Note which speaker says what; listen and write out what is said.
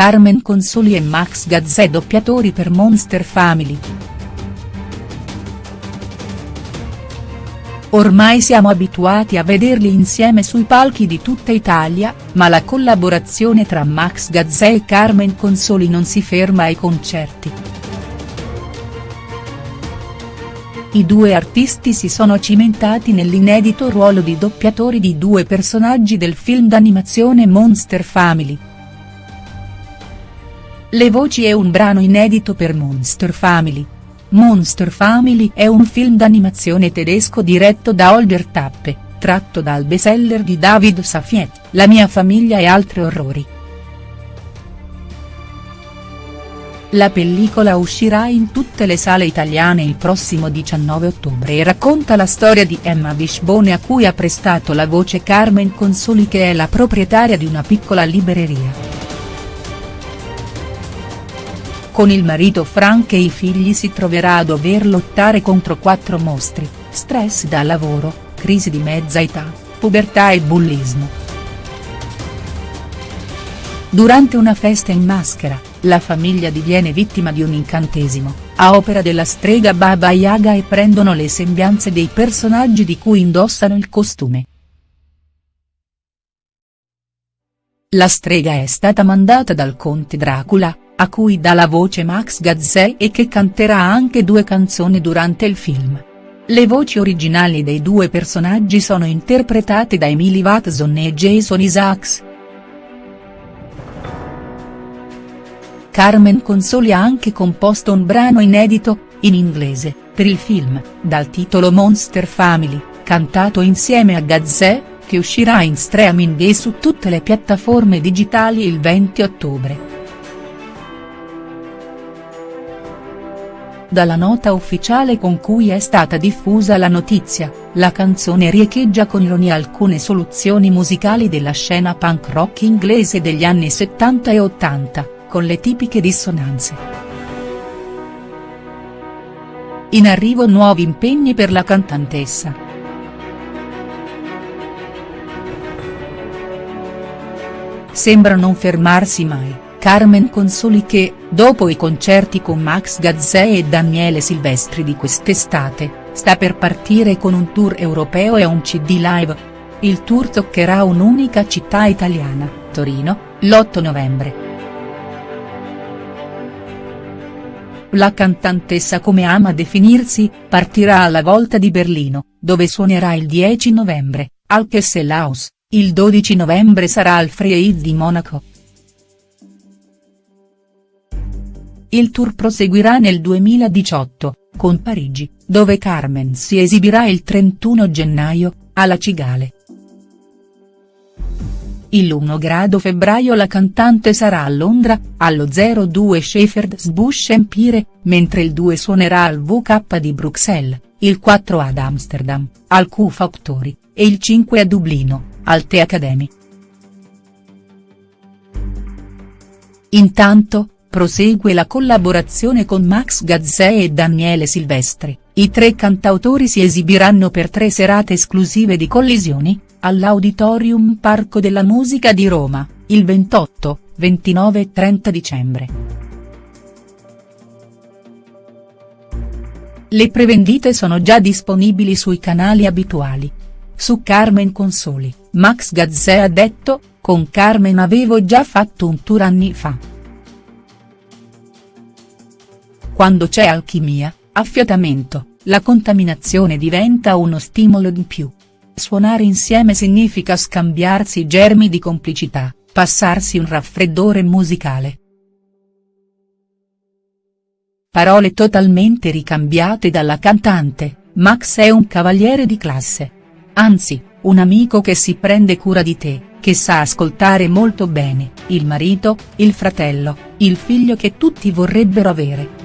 Speaker 1: Carmen Consoli e Max Gazzè doppiatori per Monster Family. Ormai siamo abituati a vederli insieme sui palchi di tutta Italia, ma la collaborazione tra Max Gazzè e Carmen Consoli non si ferma ai concerti. I due artisti si sono cimentati nell'inedito ruolo di doppiatori di due personaggi del film d'animazione Monster Family. Le voci è un brano inedito per Monster Family. Monster Family è un film d'animazione tedesco diretto da Holger Tappe, tratto dal bestseller di David Safiet, La mia famiglia e altri orrori. La pellicola uscirà in tutte le sale italiane il prossimo 19 ottobre e racconta la storia di Emma Wishbone a cui ha prestato la voce Carmen Consoli che è la proprietaria di una piccola libreria. Con il marito Frank e i figli si troverà a dover lottare contro quattro mostri, stress da lavoro, crisi di mezza età, pubertà e bullismo. Durante una festa in maschera, la famiglia diviene vittima di un incantesimo, a opera della strega Baba Yaga e prendono le sembianze dei personaggi di cui indossano il costume. La strega è stata mandata dal conte Dracula, a cui dà la voce Max Gazzè e che canterà anche due canzoni durante il film. Le voci originali dei due personaggi sono interpretate da Emily Watson e Jason Isaacs. Carmen Consoli ha anche composto un brano inedito, in inglese, per il film, dal titolo Monster Family, cantato insieme a Gazzè, che uscirà in streaming e su tutte le piattaforme digitali il 20 ottobre. Dalla nota ufficiale con cui è stata diffusa la notizia, la canzone riecheggia con ironia alcune soluzioni musicali della scena punk rock inglese degli anni 70 e 80, con le tipiche dissonanze. In arrivo nuovi impegni per la cantantessa. Sembra non fermarsi mai Carmen Consoli che, dopo i concerti con Max Gazzè e Daniele Silvestri di quest'estate, sta per partire con un tour europeo e un cd live. Il tour toccherà un'unica città italiana, Torino, l'8 novembre. La cantantessa come ama definirsi, partirà alla volta di Berlino, dove suonerà il 10 novembre, al Kesselhaus, il 12 novembre sarà al Freid di Monaco. Il tour proseguirà nel 2018, con Parigi, dove Carmen si esibirà il 31 gennaio, alla Cigale. Il 1 grado febbraio la cantante sarà a Londra, allo 02 Shepherd's Bush Empire, mentre il 2 suonerà al VK di Bruxelles, il 4 ad Amsterdam, al Q Factory, e il 5 a Dublino, al The Academy. Intanto, prosegue la collaborazione con Max Gazzè e Daniele Silvestri, i tre cantautori si esibiranno per tre serate esclusive di Collisioni, all'Auditorium Parco della Musica di Roma, il 28, 29 e 30 dicembre. Le prevendite sono già disponibili sui canali abituali. Su Carmen Consoli, Max Gazzè ha detto, con Carmen avevo già fatto un tour anni fa. Quando c'è alchimia, affiatamento, la contaminazione diventa uno stimolo in più. Suonare insieme significa scambiarsi germi di complicità, passarsi un raffreddore musicale. Parole totalmente ricambiate dalla cantante, Max è un cavaliere di classe. Anzi, un amico che si prende cura di te, che sa ascoltare molto bene, il marito, il fratello, il figlio che tutti vorrebbero avere.